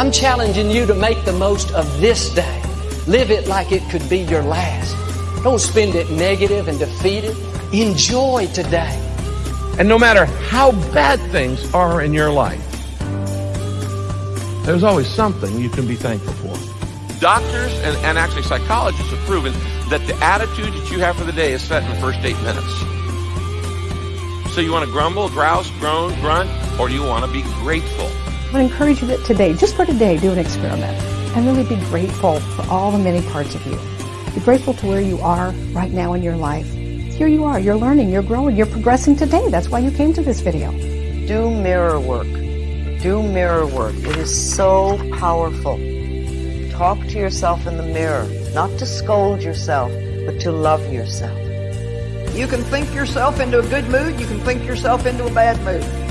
I'm challenging you to make the most of this day. Live it like it could be your last. Don't spend it negative and defeated. Enjoy today. And no matter how bad things are in your life, there's always something you can be thankful for. Doctors and, and actually psychologists have proven that the attitude that you have for the day is set in the first eight minutes. So you want to grumble, grouse, groan, grunt, or do you want to be grateful? I encourage you that today, just for today, do an experiment and really be grateful for all the many parts of you. Be grateful to where you are right now in your life. Here you are, you're learning, you're growing, you're progressing today. That's why you came to this video. Do mirror work. Do mirror work. It is so powerful. Talk to yourself in the mirror, not to scold yourself, but to love yourself. You can think yourself into a good mood, you can think yourself into a bad mood.